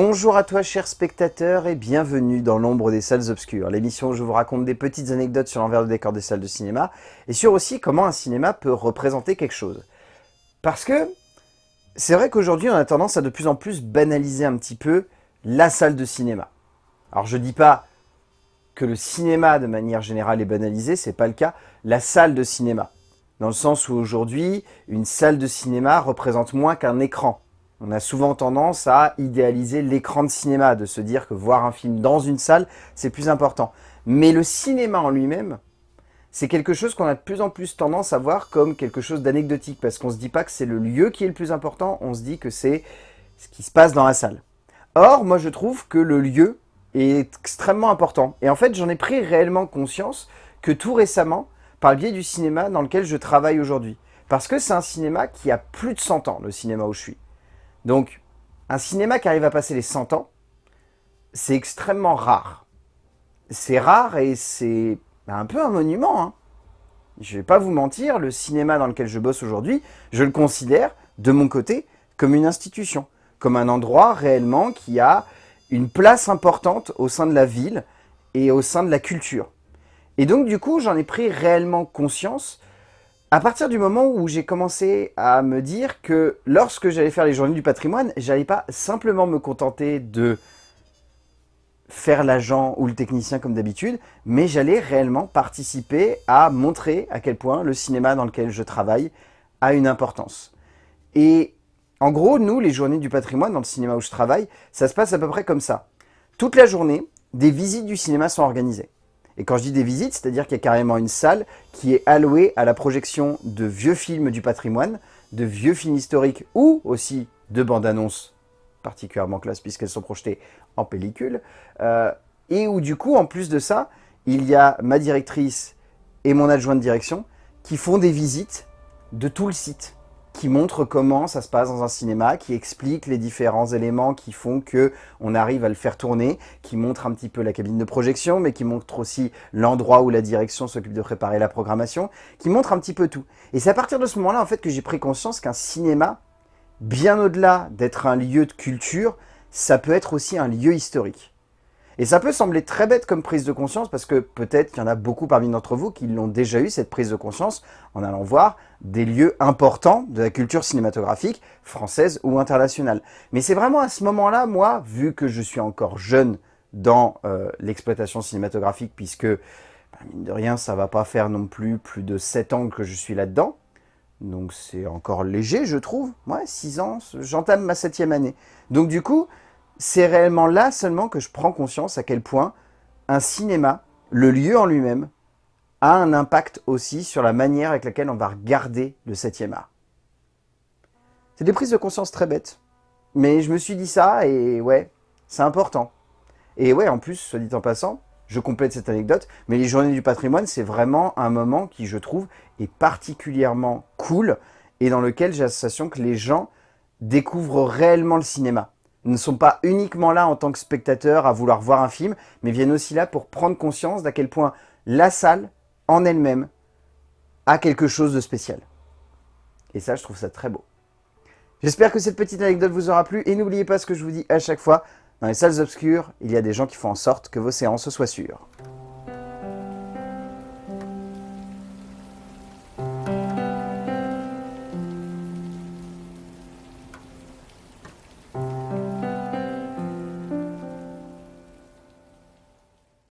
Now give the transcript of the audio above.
Bonjour à toi chers spectateurs et bienvenue dans l'ombre des salles obscures, l'émission où je vous raconte des petites anecdotes sur l'envers du décor des salles de cinéma et sur aussi comment un cinéma peut représenter quelque chose. Parce que c'est vrai qu'aujourd'hui on a tendance à de plus en plus banaliser un petit peu la salle de cinéma. Alors je dis pas que le cinéma de manière générale est banalisé, c'est pas le cas, la salle de cinéma. Dans le sens où aujourd'hui, une salle de cinéma représente moins qu'un écran. On a souvent tendance à idéaliser l'écran de cinéma, de se dire que voir un film dans une salle, c'est plus important. Mais le cinéma en lui-même, c'est quelque chose qu'on a de plus en plus tendance à voir comme quelque chose d'anecdotique, parce qu'on ne se dit pas que c'est le lieu qui est le plus important, on se dit que c'est ce qui se passe dans la salle. Or, moi je trouve que le lieu est extrêmement important. Et en fait, j'en ai pris réellement conscience que tout récemment, par le biais du cinéma dans lequel je travaille aujourd'hui. Parce que c'est un cinéma qui a plus de 100 ans, le cinéma où je suis. Donc, un cinéma qui arrive à passer les 100 ans, c'est extrêmement rare. C'est rare et c'est un peu un monument. Hein. Je vais pas vous mentir, le cinéma dans lequel je bosse aujourd'hui, je le considère, de mon côté, comme une institution. Comme un endroit réellement qui a une place importante au sein de la ville et au sein de la culture. Et donc du coup, j'en ai pris réellement conscience à partir du moment où j'ai commencé à me dire que lorsque j'allais faire les journées du patrimoine, j'allais pas simplement me contenter de faire l'agent ou le technicien comme d'habitude, mais j'allais réellement participer à montrer à quel point le cinéma dans lequel je travaille a une importance. Et en gros, nous, les journées du patrimoine dans le cinéma où je travaille, ça se passe à peu près comme ça. Toute la journée, des visites du cinéma sont organisées. Et quand je dis des visites, c'est-à-dire qu'il y a carrément une salle qui est allouée à la projection de vieux films du patrimoine, de vieux films historiques ou aussi de bandes annonces particulièrement classe puisqu'elles sont projetées en pellicule. Euh, et où du coup, en plus de ça, il y a ma directrice et mon adjoint de direction qui font des visites de tout le site qui montre comment ça se passe dans un cinéma, qui explique les différents éléments qui font que on arrive à le faire tourner, qui montre un petit peu la cabine de projection, mais qui montre aussi l'endroit où la direction s'occupe de préparer la programmation, qui montre un petit peu tout. Et c'est à partir de ce moment-là en fait que j'ai pris conscience qu'un cinéma, bien au-delà d'être un lieu de culture, ça peut être aussi un lieu historique. Et ça peut sembler très bête comme prise de conscience parce que peut-être qu'il y en a beaucoup parmi d'entre vous qui l'ont déjà eu, cette prise de conscience, en allant voir des lieux importants de la culture cinématographique française ou internationale. Mais c'est vraiment à ce moment-là, moi, vu que je suis encore jeune dans euh, l'exploitation cinématographique, puisque, bah, mine de rien, ça va pas faire non plus plus de 7 ans que je suis là-dedans, donc c'est encore léger, je trouve. Ouais, 6 ans, j'entame ma septième année. Donc du coup, c'est réellement là seulement que je prends conscience à quel point un cinéma, le lieu en lui-même, a un impact aussi sur la manière avec laquelle on va regarder le 7e art. C'est des prises de conscience très bêtes, mais je me suis dit ça et ouais, c'est important. Et ouais, en plus, soit dit en passant, je complète cette anecdote, mais les journées du patrimoine, c'est vraiment un moment qui, je trouve, est particulièrement cool et dans lequel j'ai l'impression que les gens découvrent réellement le cinéma ne sont pas uniquement là en tant que spectateurs à vouloir voir un film, mais viennent aussi là pour prendre conscience d'à quel point la salle, en elle-même, a quelque chose de spécial. Et ça, je trouve ça très beau. J'espère que cette petite anecdote vous aura plu, et n'oubliez pas ce que je vous dis à chaque fois, dans les salles obscures, il y a des gens qui font en sorte que vos séances soient sûres.